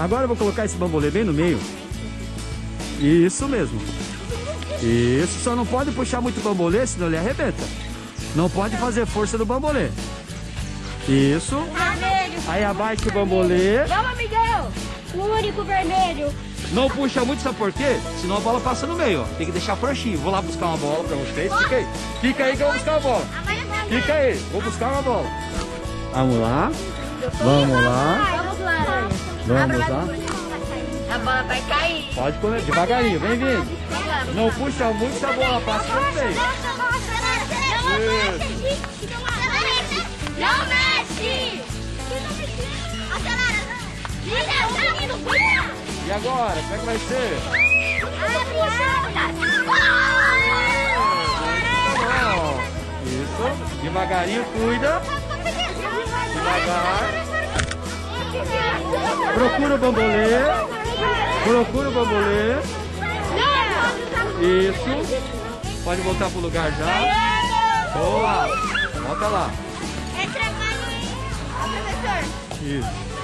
Agora eu vou colocar esse bambolê bem no meio. Isso mesmo. Isso, só não pode puxar muito o bambolê, senão ele arrebenta. Não pode fazer força no bambolê. Isso. Vermelho. Aí abaixa o bambolê. Vamos, Miguel. O único vermelho. Não puxa muito, sabe por quê? Senão a bola passa no meio, ó. Tem que deixar frouxinho. Vou lá buscar uma bola pra vocês. Fica aí. Fica aí que eu vou buscar uma bola. Fica aí. Vou buscar uma bola. Vamos lá. Vamos lá. Vamos lá. Vamos lá. A bola vai cair. Pode comer devagarinho. Vem vindo. Não puxa muito, se a bola passa no meio. Não mexe! Acelera! E agora? Como é que vai ser? Tá. Isso. Devagarinho, cuida. Devagar. Procura o bambolê. Procura o bambolê. Isso. Pode voltar pro lugar já. Boa. Volta lá. É trabalho, hein? Professor. Isso.